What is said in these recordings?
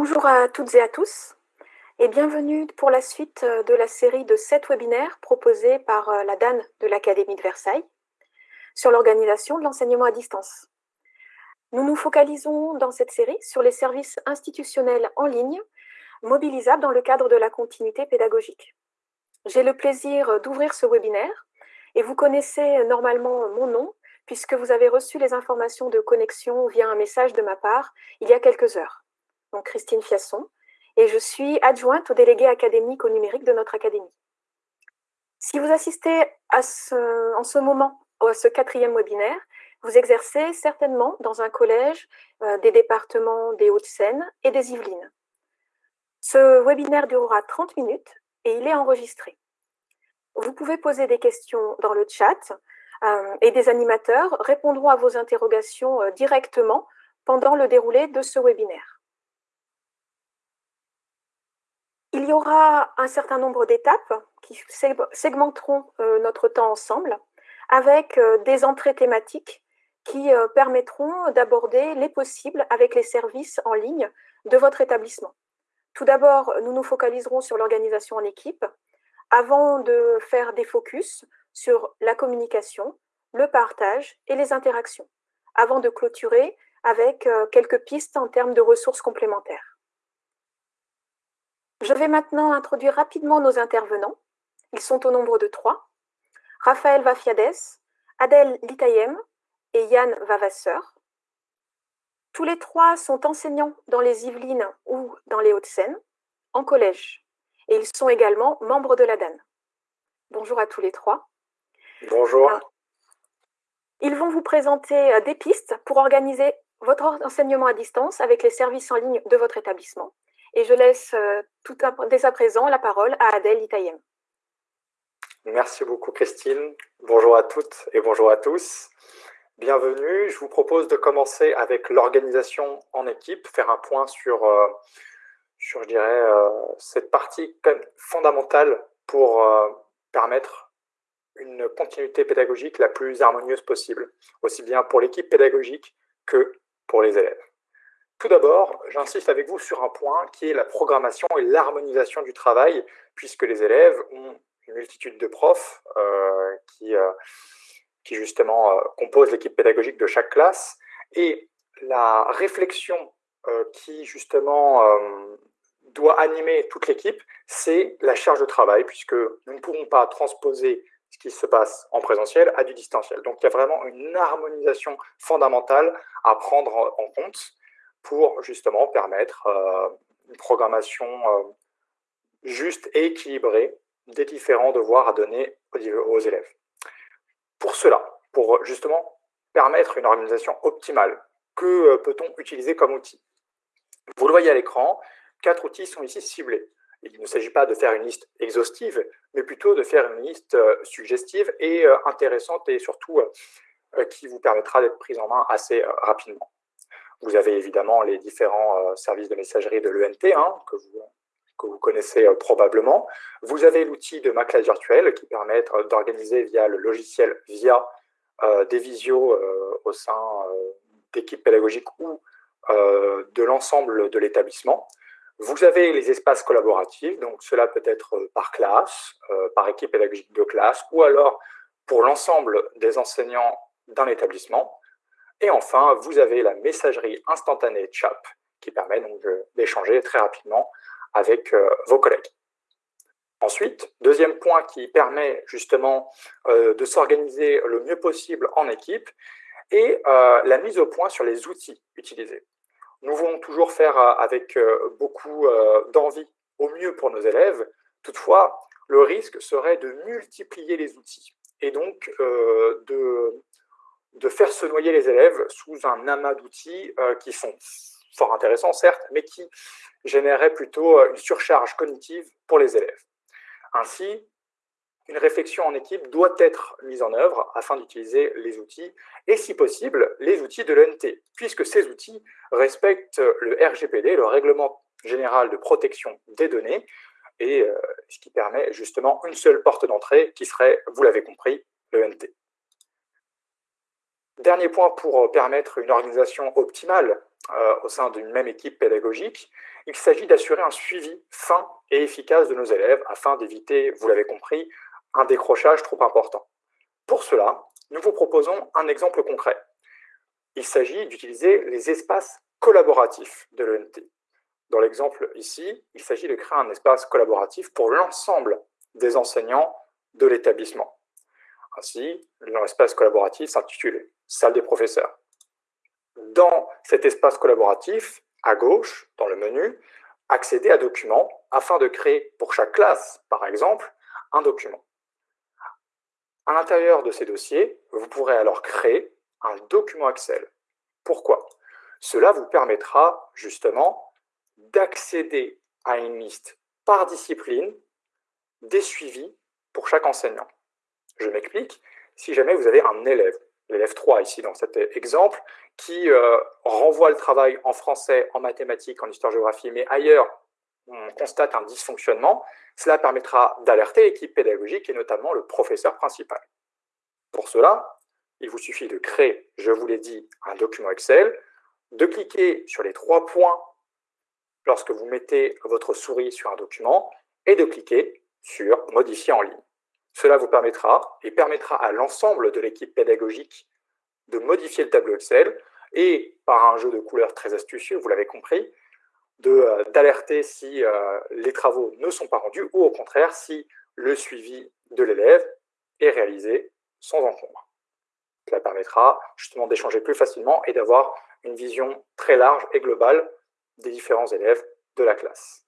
Bonjour à toutes et à tous et bienvenue pour la suite euh, de la série de sept webinaires proposés par euh, la DAN de l'Académie de Versailles sur l'organisation de l'enseignement à distance. Nous nous focalisons dans cette série sur les services institutionnels en ligne mobilisables dans le cadre de la continuité pédagogique. J'ai le plaisir d'ouvrir ce webinaire et vous connaissez normalement mon nom puisque vous avez reçu les informations de connexion via un message de ma part il y a quelques heures donc Christine Fiasson, et je suis adjointe au délégué académique au numérique de notre académie. Si vous assistez en ce moment à ce quatrième webinaire, vous exercez certainement dans un collège euh, des départements des Hauts-de-Seine et des Yvelines. Ce webinaire durera 30 minutes et il est enregistré. Vous pouvez poser des questions dans le chat euh, et des animateurs répondront à vos interrogations euh, directement pendant le déroulé de ce webinaire. Il y aura un certain nombre d'étapes qui segmenteront euh, notre temps ensemble avec euh, des entrées thématiques qui euh, permettront d'aborder les possibles avec les services en ligne de votre établissement. Tout d'abord, nous nous focaliserons sur l'organisation en équipe avant de faire des focus sur la communication, le partage et les interactions, avant de clôturer avec quelques pistes en termes de ressources complémentaires. Je vais maintenant introduire rapidement nos intervenants. Ils sont au nombre de trois. Raphaël Vafiades, Adèle Litayem et Yann Vavasseur. Tous les trois sont enseignants dans les Yvelines ou dans les Hauts-de-Seine, en collège. Et ils sont également membres de la DAN. Bonjour à tous les trois. Bonjour. Ils vont vous présenter euh, des pistes pour organiser votre enseignement à distance avec les services en ligne de votre établissement. Et je laisse euh, dès à présent la parole à Adèle Itayem. Merci beaucoup Christine. Bonjour à toutes et bonjour à tous. Bienvenue. Je vous propose de commencer avec l'organisation en équipe, faire un point sur, euh, je dirais, euh, cette partie fondamentale pour permettre une continuité pédagogique la plus harmonieuse possible, aussi bien pour l'équipe pédagogique que pour les élèves. Tout d'abord, j'insiste avec vous sur un point qui est la programmation et l'harmonisation du travail, puisque les élèves ont une multitude de profs euh, qui, euh, qui, justement euh, composent l'équipe pédagogique de chaque classe. Et la réflexion qui justement doit animer toute l'équipe, c'est la charge de travail, puisque nous ne pourrons pas transposer ce qui se passe en présentiel à du distanciel. Donc il y a vraiment une harmonisation fondamentale à prendre en compte pour justement permettre euh, une programmation euh, juste et équilibrée des différents devoirs à donner aux élèves. Pour cela, pour justement permettre une organisation optimale, que euh, peut-on utiliser comme outil? Vous le voyez à l'écran, quatre outils sont ici ciblés. Il ne s'agit pas de faire une liste exhaustive, mais plutôt de faire une liste suggestive et intéressante et surtout qui vous permettra d'être prise en main assez rapidement. Vous avez évidemment les différents euh, services de messagerie de l'ENT hein, que, vous, que vous connaissez euh, probablement. Vous avez l'outil de ma classe virtuelle qui permet d'organiser via le logiciel via euh, des visios au sein d'équipes pédagogiques ou de l'ensemble de l'établissement. Vous avez les espaces collaboratifs, donc cela peut être par classe, par équipe pédagogique de classe, ou alors pour l'ensemble des enseignants d'un établissement. Et enfin, vous avez la messagerie instantanée CHAP qui permet donc d'échanger très rapidement avec euh, vos collègues. Ensuite, deuxième point qui permet justement euh, de s'organiser le mieux possible en équipe est euh, la mise au point sur les outils utilisés. Nous voulons toujours faire avec beaucoup d'envie au mieux pour nos élèves. Toutefois, le risque serait de multiplier les outils et donc de de faire se noyer les élèves sous un amas d'outils euh, qui sont fort intéressants, certes, mais qui généreraient plutôt euh, une surcharge cognitive pour les élèves. Ainsi, une réflexion en équipe doit être mise en œuvre afin d'utiliser les outils, et si possible, les outils de l'ENT, puisque ces outils respectent le RGPD, le Règlement général de protection des données, et euh, ce qui permet justement une seule porte d'entrée qui serait, vous l'avez compris, l'ENT. Dernier point pour euh, permettre une organisation optimale euh, au sein d'une même équipe pédagogique, il s'agit d'assurer un suivi fin et efficace de nos élèves afin d'éviter, vous l'avez compris, un décrochage trop important. Pour cela, nous vous proposons un exemple concret. Il s'agit d'utiliser les espaces collaboratifs de l'ENT. Dans l'exemple ici, il s'agit de créer un espace collaboratif pour l'ensemble des enseignants de l'établissement. Ainsi, l'espace collaboratif s'intitule « Salle des professeurs ». Dans cet espace collaboratif, à gauche, dans le menu, accéder à documents afin de créer pour chaque classe, par exemple, un document. À l'intérieur de ces dossiers, vous pourrez alors créer un document Excel. Pourquoi? Cela vous permettra justement d'accéder à une liste par discipline des suivis pour chaque enseignant. Je m'explique, si jamais vous avez un élève, l'élève 3 ici dans cet exemple, qui euh, renvoie le travail en français, en mathématiques, en histoire-géographie, mais ailleurs, on constate un dysfonctionnement, cela permettra d'alerter l'équipe pédagogique et notamment le professeur principal. Pour cela, il vous suffit de créer, je vous l'ai dit, un document Excel, de cliquer sur les trois points lorsque vous mettez votre souris sur un document et de cliquer sur « Modifier en ligne ». Cela vous permettra et permettra à l'ensemble de l'équipe pédagogique de modifier le tableau Excel et, par un jeu de couleurs très astucieux, vous l'avez compris, euh, d'alerter si euh, les travaux ne sont pas rendus ou au contraire si le suivi de l'élève est réalisé sans encombre. Cela permettra justement d'échanger plus facilement et d'avoir une vision très large et globale des différents élèves de la classe.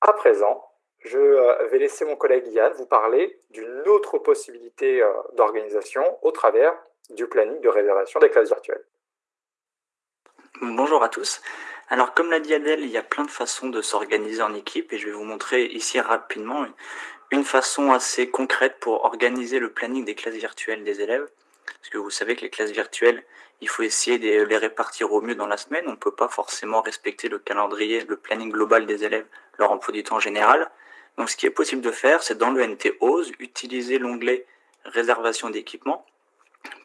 À présent, je euh, vais laisser mon collègue Yann vous parler d'une autre possibilité euh, d'organisation au travers du planning de réservation des classes virtuelles. Bonjour à tous. Alors comme l'a dit Adèle, il y a plein de façons de s'organiser en équipe et je vais vous montrer ici rapidement une façon assez concrète pour organiser le planning des classes virtuelles des élèves. Parce que vous savez que les classes virtuelles, il faut essayer de les répartir au mieux dans la semaine. On ne peut pas forcément respecter le calendrier, le planning global des élèves, leur emploi du temps général. Donc ce qui est possible de faire, c'est dans le NT OSE, utiliser l'onglet réservation d'équipement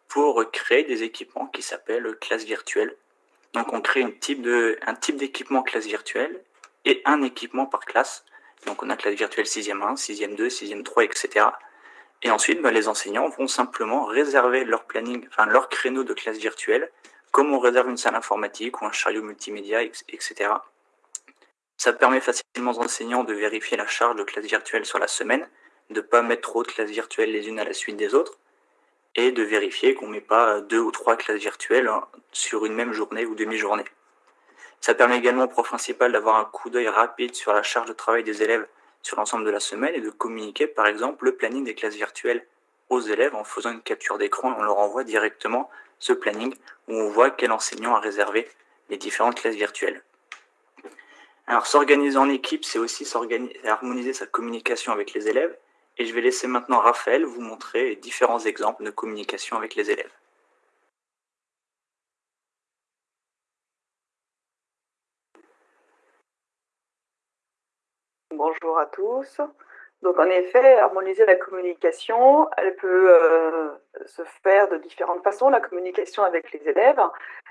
pour créer des équipements qui s'appellent classe virtuelle. Donc on crée un type d'équipement classe virtuelle et un équipement par classe. Donc on a classe virtuelle 6e 1, 6e 2, 6e 3, etc. Et ensuite, bah, les enseignants vont simplement réserver leur planning, enfin leur créneau de classe virtuelle, comme on réserve une salle informatique ou un chariot multimédia, etc. Ça permet facilement aux enseignants de vérifier la charge de classe virtuelle sur la semaine, de ne pas mettre trop de classes virtuelles les unes à la suite des autres, et de vérifier qu'on ne met pas deux ou trois classes virtuelles hein, sur une même journée ou demi-journée. Ça permet également au prof principal d'avoir un coup d'œil rapide sur la charge de travail des élèves sur l'ensemble de la semaine et de communiquer par exemple le planning des classes virtuelles aux élèves en faisant une capture d'écran et on leur envoie directement ce planning où on voit quel enseignant a réservé les différentes classes virtuelles. Alors s'organiser en équipe, c'est aussi harmoniser sa communication avec les élèves. Et je vais laisser maintenant Raphaël vous montrer différents exemples de communication avec les élèves. Bonjour à tous. Donc en effet, harmoniser la communication, elle peut euh, se faire de différentes façons. La communication avec les élèves,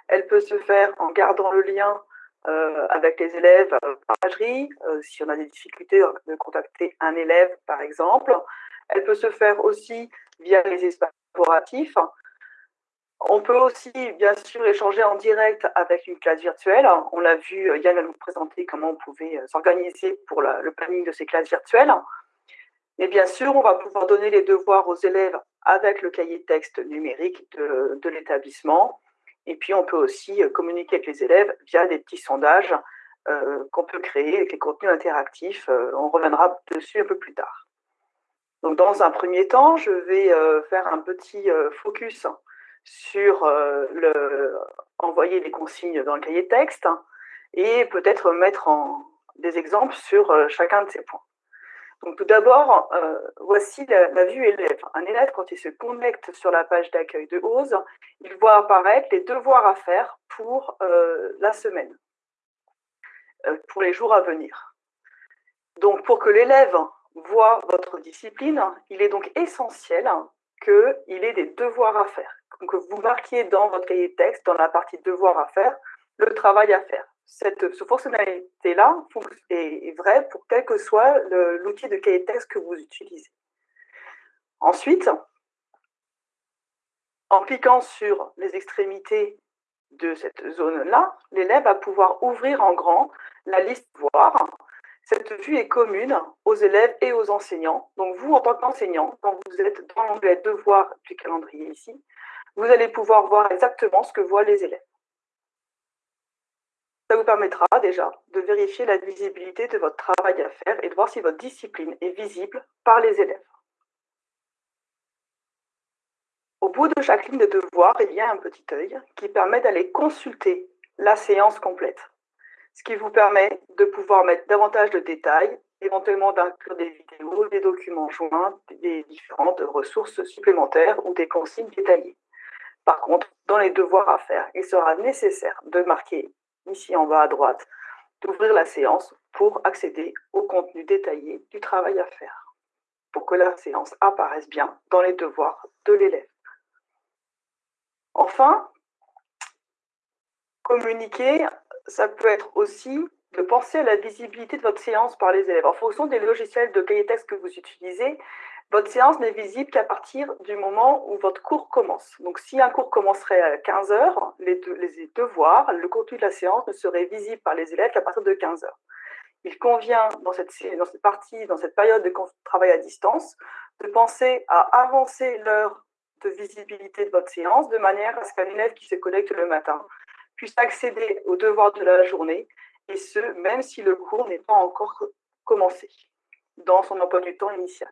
elle peut se faire en gardant le lien euh, avec les élèves euh, par pagerie, euh, si on a des difficultés de contacter un élève, par exemple. Elle peut se faire aussi via les espaces collaboratifs. On peut aussi, bien sûr, échanger en direct avec une classe virtuelle. On l'a vu, Yann va nous présenter comment on pouvait s'organiser pour le planning de ces classes virtuelles. Mais bien sûr, on va pouvoir donner les devoirs aux élèves avec le cahier texte numérique de l'établissement. Et puis, on peut aussi euh, communiquer avec les élèves via des petits sondages euh, qu'on peut créer avec les contenus interactifs. Euh, on reviendra dessus un peu plus tard. Donc, dans un premier temps, je vais faire un petit focus sur envoyer les consignes dans le cahier de texte et peut-être mettre des exemples sur chacun de ces points. Donc tout d'abord, euh, voici la, vue élève. Un élève, quand il se connecte sur la page d'accueil de OSE, il voit apparaître les devoirs à faire pour euh, la semaine, euh, pour les jours à venir. Donc pour que l'élève voit votre discipline, il est donc essentiel qu'il ait des devoirs à faire. que vous marquiez dans votre cahier de texte, dans la partie devoirs à faire, le travail à faire. Cette, fonctionnalité-là est, vraie pour quel que soit l'outil de cahier texte que vous utilisez. Ensuite, en cliquant sur les extrémités de cette zone-là, l'élève va pouvoir ouvrir en grand la liste voir. Cette vue est commune aux élèves et aux enseignants. Donc vous, en tant qu'enseignant, quand vous êtes dans l'onglet Devoir du calendrier ici, vous allez pouvoir voir exactement ce que voient les élèves. Ça vous permettra déjà de vérifier la visibilité de votre travail à faire et de voir si votre discipline est visible par les élèves. Au bout de chaque ligne de devoir, il y a un petit œil qui permet d'aller consulter la séance complète, ce qui vous permet de pouvoir mettre davantage de détails, éventuellement d'inclure des vidéos, des documents joints, des différentes ressources supplémentaires ou des consignes détaillées. Par contre, dans les devoirs à faire, il sera nécessaire de marquer ici en bas à droite, d'ouvrir la séance pour accéder au contenu détaillé du travail à faire, pour que la séance apparaisse bien dans les devoirs de l'élève. Enfin, communiquer, ça peut être aussi de penser à la visibilité de votre séance par les élèves. En fonction des logiciels de cahier texte que vous utilisez, votre séance n'est visible qu'à partir du moment où votre cours commence. Donc, si un cours commencerait à 15 heures, les, devoirs, le contenu de la séance ne serait visible par les élèves qu'à partir de 15 heures. Il convient, dans cette, dans cette partie, dans cette période de travail à distance, de penser à avancer l'heure de visibilité de votre séance de manière à ce qu'un élève qui se connecte le matin puisse accéder aux devoirs de la journée, et ce, même si le cours n'est pas encore commencé dans son emploi du temps initial.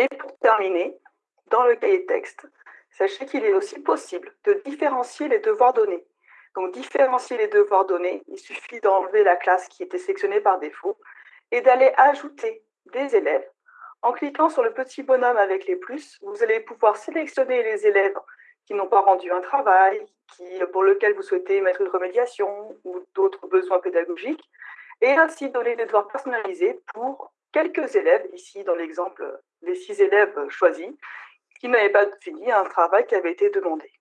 Et pour terminer, dans le cahier texte, sachez qu'il est aussi possible de différencier les devoirs donnés. Donc, différencier les devoirs donnés, il suffit d'enlever la classe qui était sélectionnée par défaut et d'aller ajouter des élèves. En cliquant sur le petit bonhomme avec les plus, vous allez pouvoir sélectionner les élèves qui n'ont pas rendu un travail, qui, pour lequel vous souhaitez mettre une remédiation ou d'autres besoins pédagogiques, et ainsi donner des devoirs personnalisés pour quelques élèves, ici dans l'exemple les six élèves choisis, qui n'avaient pas fini un travail qui avait été demandé.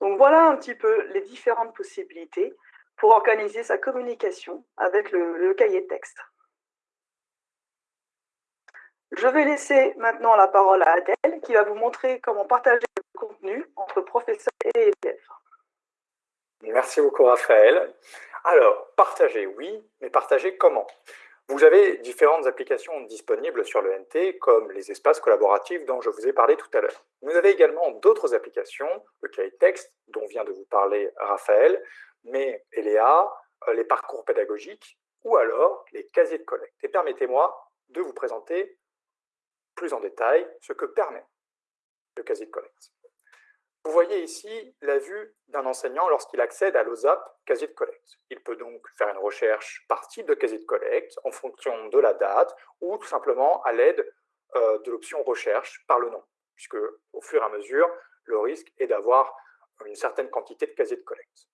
Donc voilà un petit peu les différentes possibilités pour organiser sa communication avec le, cahier de texte. Je vais laisser maintenant la parole à Adèle qui va vous montrer comment partager le contenu entre professeurs et élèves. Merci beaucoup Raphaël. Alors, partager, oui, mais partager comment? Vous avez différentes applications disponibles sur le NT, comme les espaces collaboratifs dont je vous ai parlé tout à l'heure. Vous avez également d'autres applications, le cahier texte, dont vient de vous parler Raphaël, mais Eléa, euh, les parcours pédagogiques, ou alors les casiers de collecte. Et permettez-moi de vous présenter plus en détail ce que permet le casier de collecte. Vous voyez ici la vue d'un enseignant lorsqu'il accède à l'OSAP casier de collecte. Il peut donc faire une recherche par type de casier de collecte en fonction de la date ou tout simplement à l'aide euh, de l'option recherche par le nom, puisque au fur et à mesure, le risque est d'avoir une certaine quantité de casiers de collecte.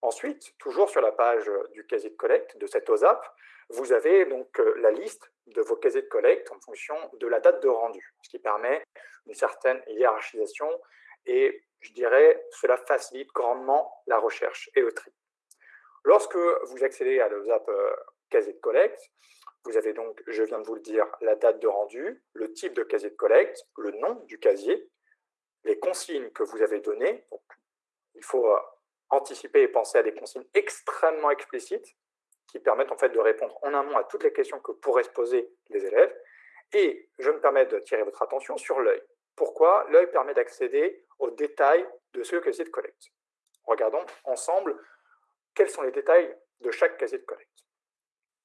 Ensuite, toujours sur la page du casier de collecte de cette OSAP, vous avez donc euh, la liste de vos casiers de collecte en fonction de la date de rendu, ce qui permet une certaine hiérarchisation et je dirais cela facilite grandement la recherche et le tri. Lorsque vous accédez à l'OSAP euh, casier de collecte, vous avez donc, je viens de vous le dire, la date de rendu, le type de casier de collecte, le nom du casier, les consignes que vous avez données. il faut euh, anticiper et penser à des consignes extrêmement explicites qui permettent en fait de répondre en amont à toutes les questions que pourraient se poser les élèves. Et je me permets de tirer votre attention sur l'œil. Pourquoi L'œil permet d'accéder aux détails de ce casier de collecte. Regardons ensemble quels sont les détails de chaque casier de collecte.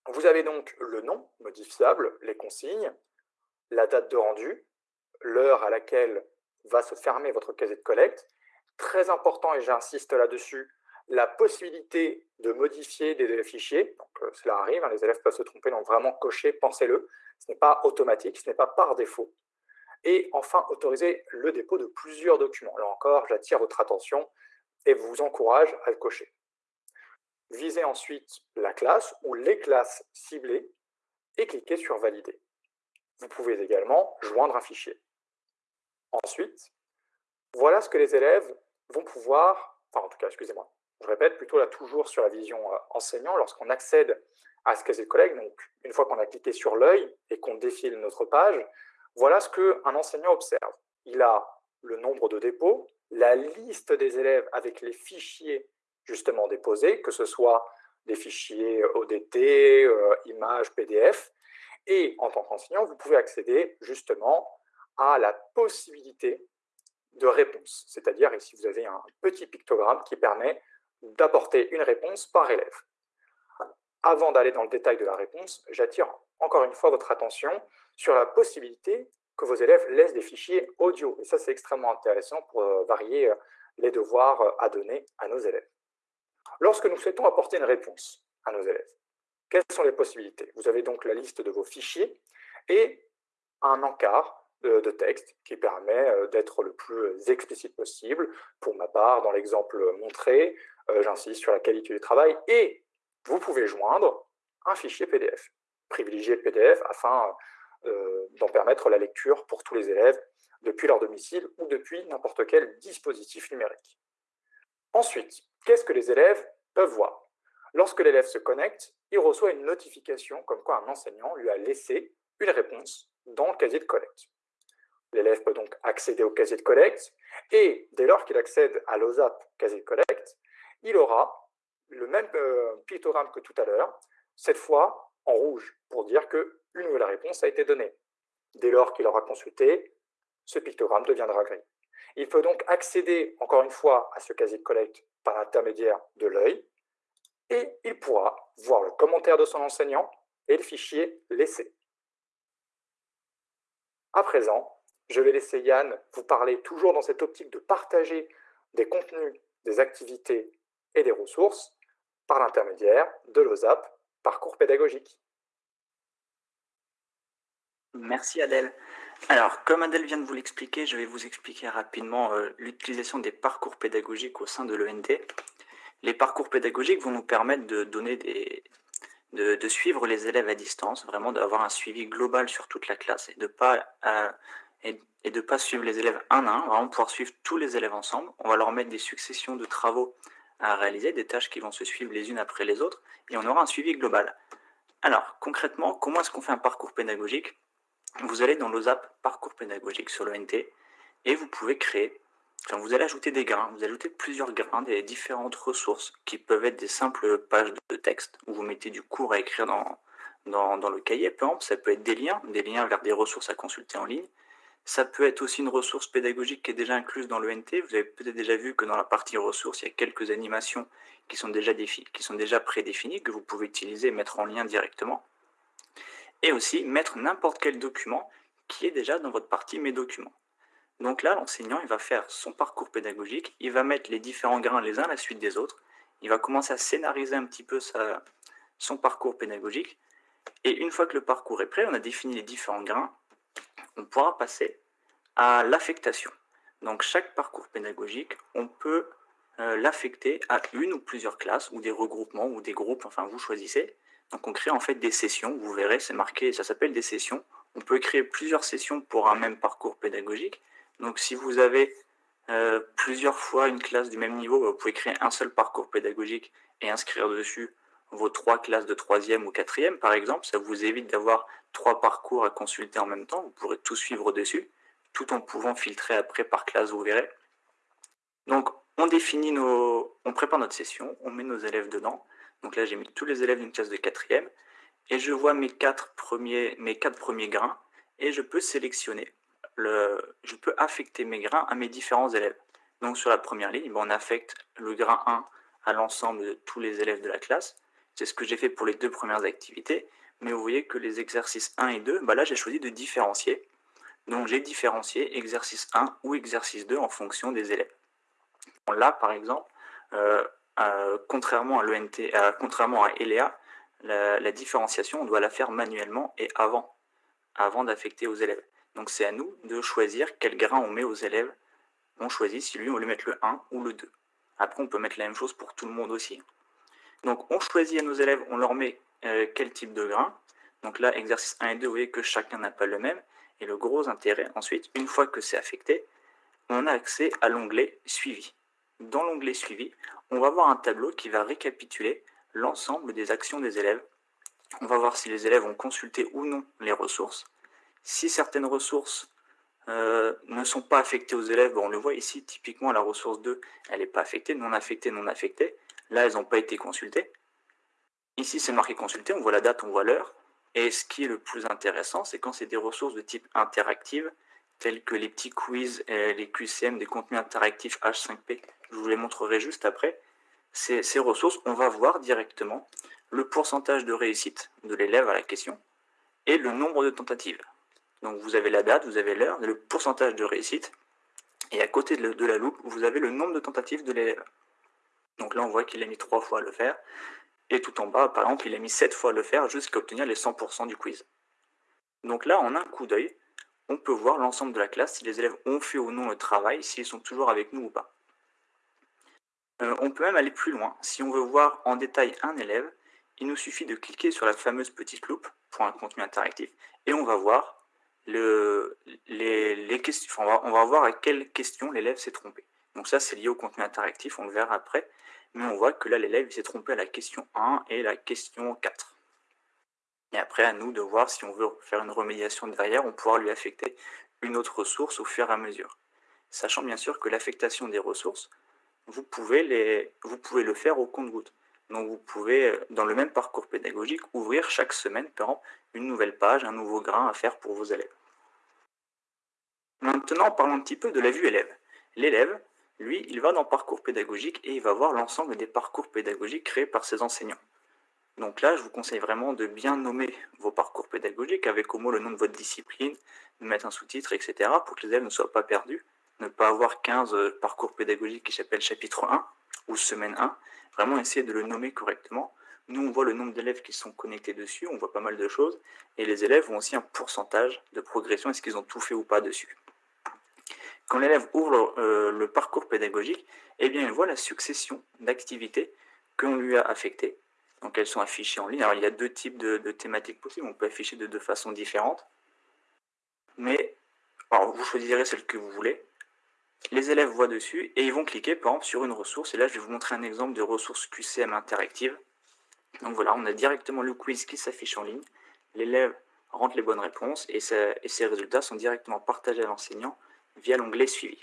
Vous avez donc le nom modifiable, les consignes, la date de rendu, l'heure à laquelle va se fermer votre casier de collecte. Très important, et j'insiste là-dessus, la possibilité de modifier des fichiers. Donc, euh, cela arrive, hein, les élèves peuvent se tromper, donc vraiment cocher, pensez-le. Ce n'est pas automatique, ce n'est pas par défaut. Et enfin, autoriser le dépôt de plusieurs documents. Là encore, j'attire votre attention et vous encourage à le cocher. Visez ensuite la classe ou les classes ciblées et cliquez sur Valider. Vous pouvez également joindre un fichier. Ensuite, voilà ce que les élèves vont pouvoir, enfin en tout cas, excusez-moi, je répète, plutôt là toujours sur la vision euh, enseignant, lorsqu'on accède à ce casier de collègue, donc une fois qu'on a cliqué sur l'œil et qu'on défile notre page, voilà ce qu'un enseignant observe. Il a le nombre de dépôts, la liste des élèves avec les fichiers justement déposés, que ce soit des fichiers ODT, euh, images, PDF, et en tant qu'enseignant, vous pouvez accéder justement à la possibilité de réponse. C'est-à-dire ici, vous avez un petit pictogramme qui permet d'apporter une réponse par élève. Avant d'aller dans le détail de la réponse, j'attire encore une fois votre attention sur la possibilité que vos élèves laissent des fichiers audio. Et ça, c'est extrêmement intéressant pour euh, varier euh, les devoirs euh, à donner à nos élèves. Lorsque nous souhaitons apporter une réponse à nos élèves, quelles sont les possibilités? Vous avez donc la liste de vos fichiers et un encart de, texte qui permet d'être le plus explicite possible. Pour ma part, dans l'exemple montré, j'insiste sur la qualité du travail et vous pouvez joindre un fichier PDF. Privilégier le PDF afin d'en permettre la lecture pour tous les élèves depuis leur domicile ou depuis n'importe quel dispositif numérique. Ensuite, qu'est-ce que les élèves peuvent voir? Lorsque l'élève se connecte, il reçoit une notification comme quoi un enseignant lui a laissé une réponse dans le casier de collecte. L'élève peut donc accéder au casier de collecte et dès lors qu'il accède à l'OSAP casier de collecte, il aura le même euh, pictogramme que tout à l'heure, cette fois en rouge, pour dire que une nouvelle réponse a été donnée. Dès lors qu'il aura consulté, ce pictogramme deviendra gris. Il peut donc accéder, encore une fois, à ce casier de collecte par l'intermédiaire de l'œil, et il pourra voir le commentaire de son enseignant et le fichier laissé. À présent, je vais laisser Yann vous parler toujours dans cette optique de partager des contenus, des activités et des ressources par l'intermédiaire de l'OSAP, parcours pédagogique. Merci Adèle. Alors, comme Adèle vient de vous l'expliquer, je vais vous expliquer rapidement euh, l'utilisation des parcours pédagogiques au sein de l'ENT. Les parcours pédagogiques vont nous permettre de donner des, de, suivre les élèves à distance, vraiment d'avoir un suivi global sur toute la classe et de pas euh, pas suivre les élèves un à un, vraiment pouvoir suivre tous les élèves ensemble. On va leur mettre des successions de travaux à réaliser, des tâches qui vont se suivre les unes après les autres, et on aura un suivi global. Alors, concrètement, comment est-ce qu'on fait un parcours pédagogique? Vous allez dans l'OSAP Parcours pédagogique sur l'ONT et vous pouvez créer, enfin, vous allez ajouter des grains, vous ajoutez plusieurs grains, des différentes ressources qui peuvent être des simples pages de texte où vous mettez du cours à écrire dans, le cahier, peu exemple, ça peut être des liens, des liens vers des ressources à consulter en ligne. Ça peut être aussi une ressource pédagogique qui est déjà incluse dans l'ENT. Vous avez peut-être déjà vu que dans la partie ressources, il y a quelques animations qui sont déjà, qui sont déjà prédéfinies, que vous pouvez utiliser et mettre en lien directement et aussi mettre n'importe quel document qui est déjà dans votre partie Mes documents. Donc là, l'enseignant, va faire son parcours pédagogique, il va mettre les différents grains les uns à la suite des autres, il va commencer à scénariser un petit peu son parcours pédagogique, et une fois que le parcours est prêt, on a défini les différents grains, on pourra passer à l'affectation. Donc chaque parcours pédagogique, on peut euh, l'affecter à une ou plusieurs classes, ou des regroupements, ou des groupes, enfin vous choisissez, donc on crée en fait des sessions, vous verrez, c'est marqué, ça s'appelle des sessions. On peut créer plusieurs sessions pour un même parcours pédagogique. Donc si vous avez euh, plusieurs fois une classe du même niveau, vous pouvez créer un seul parcours pédagogique et inscrire dessus vos trois classes de troisième ou quatrième, par exemple. Ça vous évite d'avoir trois parcours à consulter en même temps. Vous pourrez tout suivre dessus, tout en pouvant filtrer après par classe, vous verrez. Donc, on définit nos... On prépare notre session, on met nos élèves dedans. Donc là, j'ai mis tous les élèves d'une classe de quatrième et je vois mes quatre premiers, mes quatre premiers grains et je peux sélectionner, le, je peux affecter mes grains à mes différents élèves. Donc sur la première ligne, ben, on affecte le grain 1 à l'ensemble de tous les élèves de la classe. C'est ce que j'ai fait pour les deux premières activités, mais vous voyez que les exercices 1 et 2, ben là j'ai choisi de différencier. Donc j'ai différencié exercice 1 ou exercice 2 en fonction des élèves. Là par exemple, euh, contrairement à l'ENT, contrairement à ELEA, la, différenciation, on doit la faire manuellement et avant, avant d'affecter aux élèves. Donc c'est à nous de choisir quel grain on met aux élèves. On choisit si lui on lui met le 1 ou le 2. Après on peut mettre la même chose pour tout le monde aussi. Donc on choisit à nos élèves, on leur met euh, quel type de grain. Donc là, exercice 1 et 2, vous voyez que chacun n'a pas le même. Et le gros intérêt ensuite, une fois que c'est affecté, on a accès à l'onglet suivi. Dans l'onglet Suivi, on va voir un tableau qui va récapituler l'ensemble des actions des élèves. On va voir si les élèves ont consulté ou non les ressources. Si certaines ressources euh, ne sont pas affectées aux élèves, on le voit ici, typiquement la ressource 2, elle n'est pas affectée, non affectée, non affectée. Là, elles n'ont pas été consultées. Ici, c'est marqué consulté, on voit la date, on voit l'heure. Et ce qui est le plus intéressant, c'est quand c'est des ressources de type interactive, telles que les petits quiz, et les QCM, des contenus interactifs H5P, je vous les montrerai juste après. Ces, ces ressources, on va voir directement le pourcentage de réussite de l'élève à la question et le nombre de tentatives. Donc vous avez la date, vous avez l'heure, le pourcentage de réussite, et à côté de la loupe, vous avez le nombre de tentatives de l'élève. Donc là, on voit qu'il a mis trois fois à le faire, et tout en bas, par exemple, il a mis 7 fois à le faire jusqu'à obtenir les 100% du quiz. Donc là, en un coup d'œil, on peut voir l'ensemble de la classe, si les élèves ont fait ou non le travail, s'ils sont toujours avec nous ou pas. Euh, on peut même aller plus loin. Si on veut voir en détail un élève, il nous suffit de cliquer sur la fameuse petite loupe pour un contenu interactif et on va voir le, les, questions, on va, voir à quelle question l'élève s'est trompé. Donc ça, c'est lié au contenu interactif, on le verra après mais on voit que là, l'élève s'est trompé à la question 1 et la question 4. Et après, à nous de voir si on veut faire une remédiation derrière, on pourra lui affecter une autre ressource au fur et à mesure. Sachant bien sûr que l'affectation des ressources, vous pouvez, le faire au compte-goutte. Donc vous pouvez, dans le même parcours pédagogique, ouvrir chaque semaine, par exemple, une nouvelle page, un nouveau grain à faire pour vos élèves. Maintenant, parlons un petit peu de la vue élève. L'élève, lui, il va dans Parcours pédagogique et il va voir l'ensemble des parcours pédagogiques créés par ses enseignants. Donc là, je vous conseille vraiment de bien nommer vos parcours pédagogiques avec au moins le nom de votre discipline, de mettre un sous-titre, etc. pour que les élèves ne soient pas perdus. Ne pas avoir 15 euh, parcours pédagogiques qui s'appellent chapitre 1 ou semaine 1. Vraiment essayer de le nommer correctement. Nous, on voit le nombre d'élèves qui sont connectés dessus, on voit pas mal de choses. Et les élèves ont aussi un pourcentage de progression, est-ce qu'ils ont tout fait ou pas dessus? Quand l'élève ouvre euh, le parcours pédagogique, eh bien, il voit la succession d'activités qu'on lui a affectées. Donc, elles sont affichées en ligne. Alors, il y a deux types de, thématiques possibles. On peut afficher de deux façons différentes. Mais, vous choisirez celle que vous voulez. Les élèves voient dessus et ils vont cliquer, par exemple, sur une ressource. Et là, je vais vous montrer un exemple de ressource QCM interactive. Donc voilà, on a directement le quiz qui s'affiche en ligne. L'élève rentre les bonnes réponses et, et ses résultats sont directement partagés à l'enseignant via l'onglet Suivi.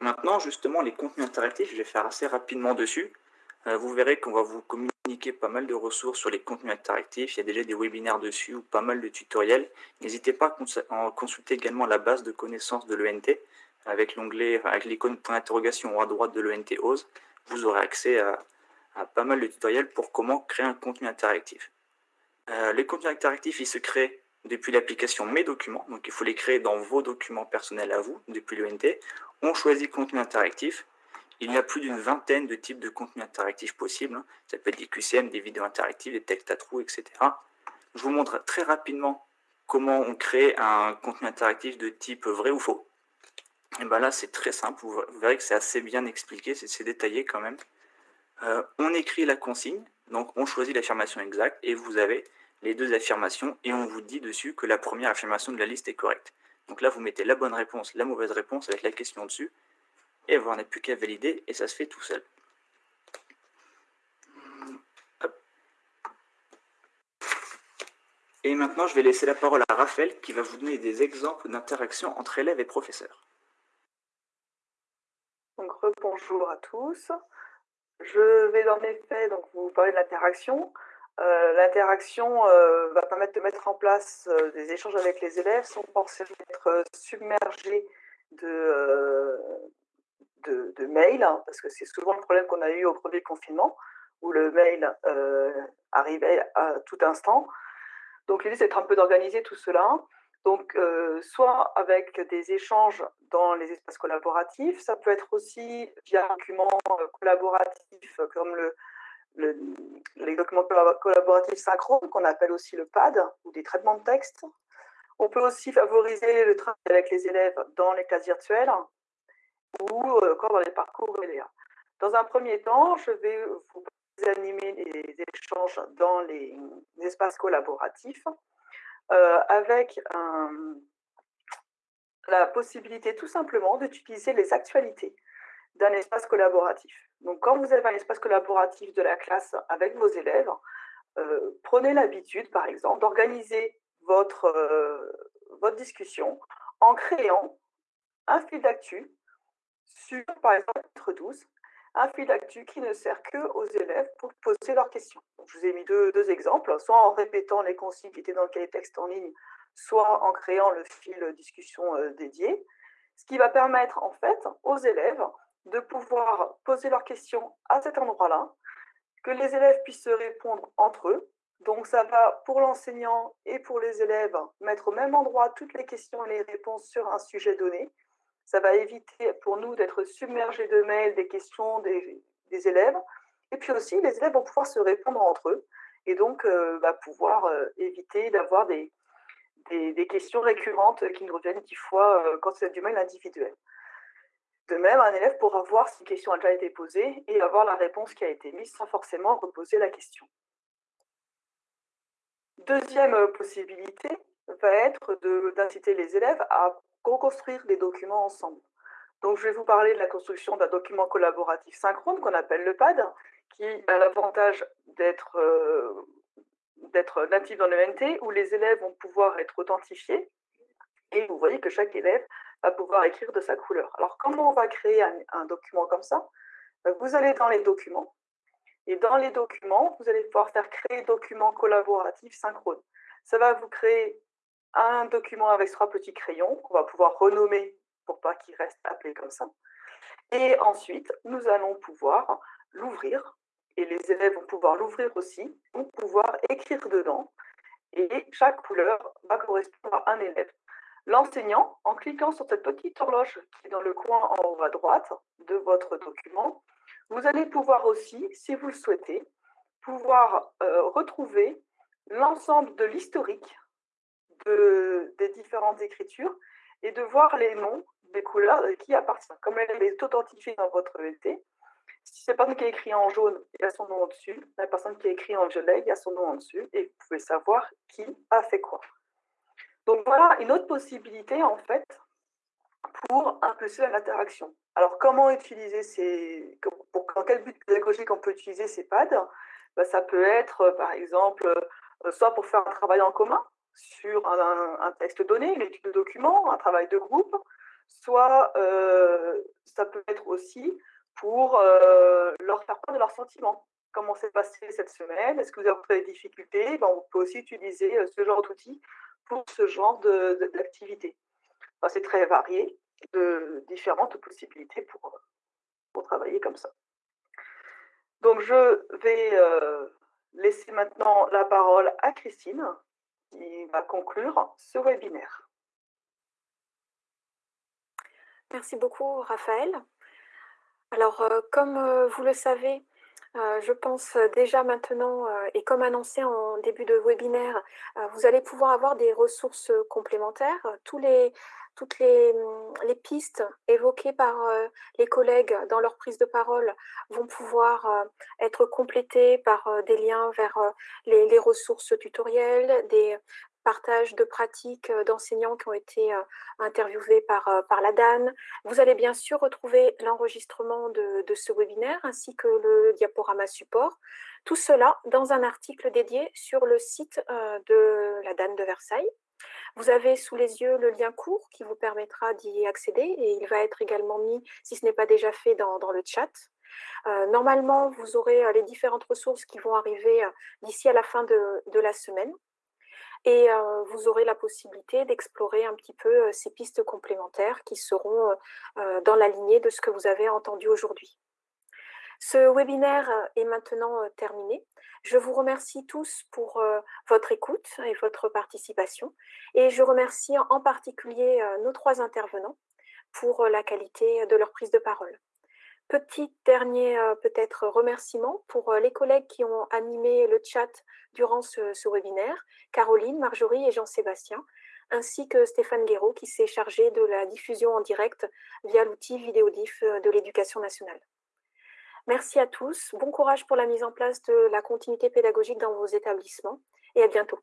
Maintenant, justement, les contenus interactifs, je vais faire assez rapidement dessus. Euh, vous verrez qu'on va vous communiquer pas mal de ressources sur les contenus interactifs. Il y a déjà des webinaires dessus ou pas mal de tutoriels. N'hésitez pas à consulter également la base de connaissances de l'ENT avec l'onglet, avec l'icône point d'interrogation à droite de l'ENT OSE. Vous aurez accès à, pas mal de tutoriels pour comment créer un contenu interactif. Euh, les contenus interactifs, ils se créent depuis l'application Mes documents, donc il faut les créer dans vos documents personnels à vous, depuis l'ENT. On choisit contenu interactif. Il y a plus d'une vingtaine de types de contenus interactifs possibles. Hein. Ça peut être des QCM, des vidéos interactives, des textes à trous, etc. Je vous montre très rapidement comment on crée un contenu interactif de type vrai ou faux. Et bien là, c'est très simple. Vous verrez que c'est assez bien expliqué, c'est détaillé quand même. Euh, on écrit la consigne, donc on choisit l'affirmation exacte et vous avez les deux affirmations et on vous dit dessus que la première affirmation de la liste est correcte. Donc là, vous mettez la bonne réponse, la mauvaise réponse avec la question dessus, et vous n'avez plus qu'à valider et ça se fait tout seul. Et maintenant, je vais laisser la parole à Raphaël qui va vous donner des exemples d'interaction entre élèves et professeurs. Donc, bonjour à tous. Je vais en effet donc, vous parler de l'interaction. Euh, l'interaction euh, va permettre de mettre en place euh, des échanges avec les élèves sans forcément être submergé de, de, mails, hein, parce que c'est souvent le problème qu'on a eu au premier confinement, où le mail arrivait à tout instant. Donc l'idée, c'est un peu d'organiser tout cela. Donc, soit avec des échanges dans les espaces collaboratifs, ça peut être aussi via un document collaboratif comme le, les documents collaboratifs synchrones, qu'on appelle aussi le PAD, ou des traitements de texte. On peut aussi favoriser le travail avec les élèves dans les classes virtuelles ou euh, encore dans les parcours. Dans un premier temps, je vais vous animer les échanges dans les, espaces collaboratifs euh, avec la possibilité tout simplement d'utiliser les actualités. d'un espace collaboratif. Donc, quand vous avez un espace collaboratif de la classe avec vos élèves, euh, prenez l'habitude, par exemple, d'organiser votre, euh, votre discussion en créant un fil d'actu par exemple, 12, un fil d'actu qui ne sert que aux élèves pour poser leurs questions. je vous ai mis deux, deux, exemples, soit en répétant les consignes qui étaient dans le cahier texte en ligne, soit en créant le fil discussion euh, dédié, ce qui va permettre en fait aux élèves de pouvoir poser leurs questions à cet endroit-là, que les élèves puissent se répondre entre eux. Donc ça va pour l'enseignant et pour les élèves mettre au même endroit toutes les questions et les réponses sur un sujet donné. Ça va éviter pour nous d'être submergés de mails, des questions des, élèves. Et puis aussi, les élèves vont pouvoir se répondre entre eux et donc euh, bah, pouvoir euh, éviter d'avoir des, des, questions récurrentes qui nous reviennent dix fois euh, quand c'est du mail individuel. De même, un élève pourra voir si une question a déjà été posée et avoir la réponse qui a été mise sans forcément reposer la question. Deuxième euh, possibilité va être d'inciter les élèves à co-construire des documents ensemble. Donc, je vais vous parler de la construction d'un document collaboratif synchrone qu'on appelle le PAD, qui a l'avantage d'être euh, natif dans le NT, où les élèves vont pouvoir être authentifiés. Et vous voyez que chaque élève va pouvoir écrire de sa couleur. Alors, comment on va créer un, document comme ça? Euh, Vous allez dans les documents, et dans les documents, vous allez pouvoir faire créer document collaboratif synchrone. Ça va vous créer un document avec trois petits crayons qu'on va pouvoir renommer pour pas qu'il reste appelé comme ça. Et ensuite, nous allons pouvoir l'ouvrir et les élèves vont pouvoir l'ouvrir aussi, vont pouvoir écrire dedans et chaque couleur va correspondre à un élève. L'enseignant, en cliquant sur cette petite horloge qui est dans le coin en haut à droite de votre document, vous allez pouvoir aussi, si vous le souhaitez, pouvoir euh, retrouver l'ensemble de l'historique de, des différentes écritures et de voir les noms des couleurs qui appartiennent. Comme elle est authentifiée dans votre ET, si c'est la personne qui a écrit en jaune, il y a son nom au-dessus. La personne qui a écrit en violet, il y a son nom en dessus. Et vous pouvez savoir qui a fait quoi. Donc voilà une autre possibilité, en fait, pour impulser l'interaction. Alors, comment utiliser ces... Pour, dans quel but pédagogique on peut utiliser ces pads? Ben, Ça peut être, par exemple, euh, soit pour faire un travail en commun sur un, texte donné, une étude de document, un travail de groupe, soit euh, ça peut être aussi pour euh, leur faire part de leurs sentiments. Comment s'est passé cette semaine? Est-ce que vous avez des difficultés? Ben, On peut aussi utiliser euh, ce genre d'outils pour ce genre d'activité. C'est très varié, de différentes possibilités pour, pour travailler comme ça. Donc, je vais laisser maintenant la parole à Christine, qui va conclure ce webinaire. Merci beaucoup, Raphaël. Alors, euh, comme euh, vous le savez, euh, je pense déjà maintenant, et comme annoncé en début de webinaire, vous allez pouvoir avoir des ressources complémentaires. Toutes hum, les, pistes évoquées par les collègues dans leur prise de parole vont pouvoir être complétées par des liens vers les, ressources tutoriels, des partage de pratiques euh, d'enseignants qui ont été euh, interviewés par, euh, la DAN. Vous allez bien sûr retrouver l'enregistrement de, ce webinaire ainsi que le diaporama support. Tout cela dans un article dédié sur le site de la DAN de Versailles. Vous avez sous les yeux le lien court qui vous permettra d'y accéder et il va être également mis, si ce n'est pas déjà fait, dans, le chat. normalement, vous aurez les différentes ressources qui vont arriver d'ici à la fin de la semaine et vous aurez la possibilité d'explorer un petit peu ces pistes complémentaires qui seront dans la lignée de ce que vous avez entendu aujourd'hui. Ce webinaire est maintenant terminé. Je vous remercie tous pour votre écoute et votre participation et je remercie en particulier nos trois intervenants pour la qualité de leur prise de parole. Petit dernier peut-être remerciement pour les collègues qui ont animé le chat durant ce, webinaire, Caroline, Marjorie et Jean-Sébastien, ainsi que Stéphane Guéraud qui s'est chargé de la diffusion en direct via l'outil Vidéodif de l'éducation nationale. Merci à tous, bon courage pour la mise en place de la continuité pédagogique dans vos établissements et à bientôt.